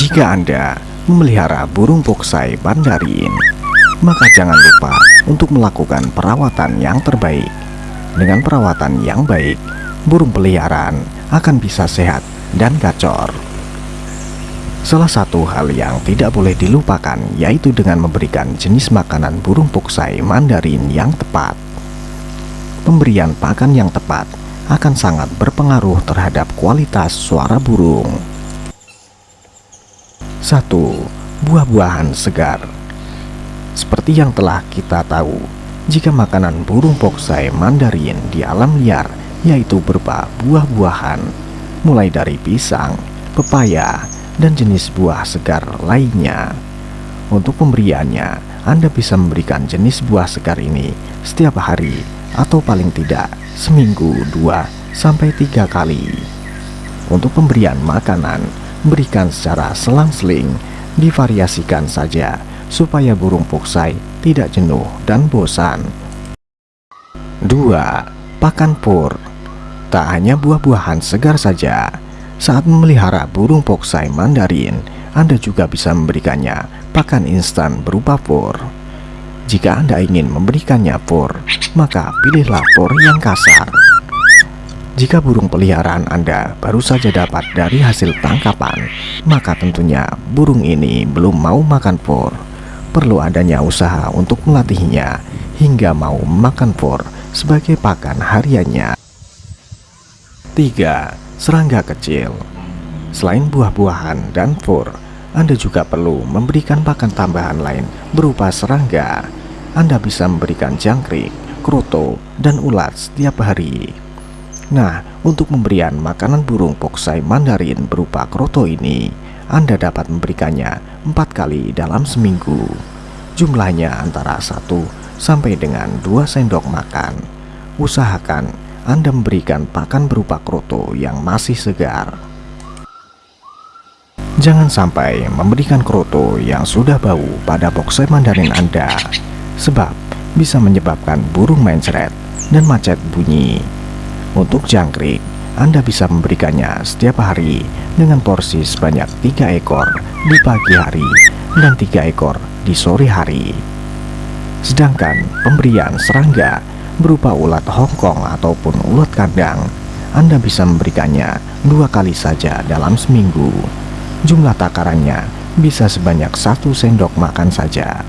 Jika Anda memelihara burung poksai mandarin, maka jangan lupa untuk melakukan perawatan yang terbaik. Dengan perawatan yang baik, burung peliharaan akan bisa sehat dan gacor. Salah satu hal yang tidak boleh dilupakan yaitu dengan memberikan jenis makanan burung poksai mandarin yang tepat. Pemberian pakan yang tepat akan sangat berpengaruh terhadap kualitas suara burung. 1. Buah-buahan segar Seperti yang telah kita tahu, jika makanan burung poksai mandarin di alam liar yaitu berupa buah-buahan, mulai dari pisang, pepaya, dan jenis buah segar lainnya. Untuk pemberiannya, Anda bisa memberikan jenis buah segar ini setiap hari atau paling tidak seminggu dua sampai tiga kali. Untuk pemberian makanan, berikan secara selang-seling, divariasikan saja supaya burung poksai tidak jenuh dan bosan. 2. Pakan pur Tak hanya buah-buahan segar saja, saat memelihara burung poksai mandarin, Anda juga bisa memberikannya pakan instan berupa pur. Jika Anda ingin memberikannya pur, maka pilihlah pur yang kasar. Jika burung peliharaan Anda baru saja dapat dari hasil tangkapan, maka tentunya burung ini belum mau makan pur. Perlu adanya usaha untuk melatihnya hingga mau makan pur sebagai pakan hariannya. 3. Serangga kecil Selain buah-buahan dan pur, Anda juga perlu memberikan pakan tambahan lain berupa serangga. Anda bisa memberikan jangkrik, kroto, dan ulat setiap hari. Nah, untuk pemberian makanan burung poksai mandarin berupa kroto ini, Anda dapat memberikannya empat kali dalam seminggu. Jumlahnya antara 1 sampai dengan 2 sendok makan. Usahakan anda memberikan pakan berupa kroto yang masih segar. Jangan sampai memberikan kroto yang sudah bau pada boxer mandarin Anda, sebab bisa menyebabkan burung mencret dan macet bunyi. Untuk jangkrik, Anda bisa memberikannya setiap hari dengan porsi sebanyak tiga ekor di pagi hari dan tiga ekor di sore hari. Sedangkan pemberian serangga berupa ulat hongkong ataupun ulat kandang, Anda bisa memberikannya dua kali saja dalam seminggu. Jumlah takarannya bisa sebanyak satu sendok makan saja.